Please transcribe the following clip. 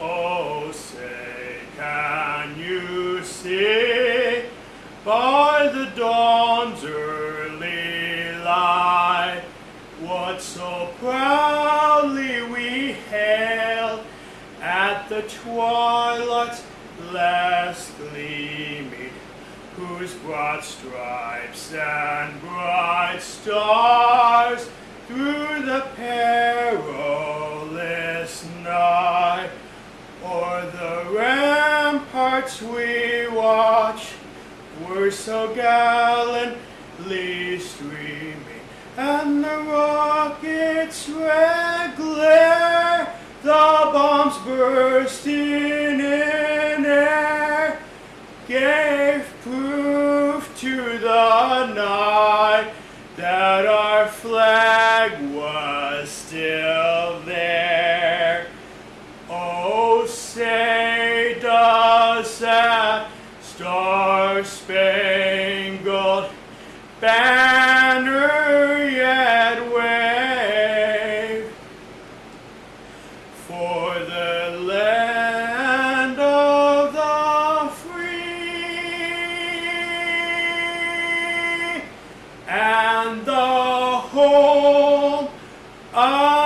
Oh, say, can you see? By the dawn's early light what so proudly we hailed at the twilight's last gleaming, whose broad stripes and bright stars through the perilous night o'er the ramparts we watch were so gallantly streaming, and the rockets' red glare, the bombs bursting in air, gave proof to the night that our flag was still Star-spangled banner yet wave for the land of the free and the home of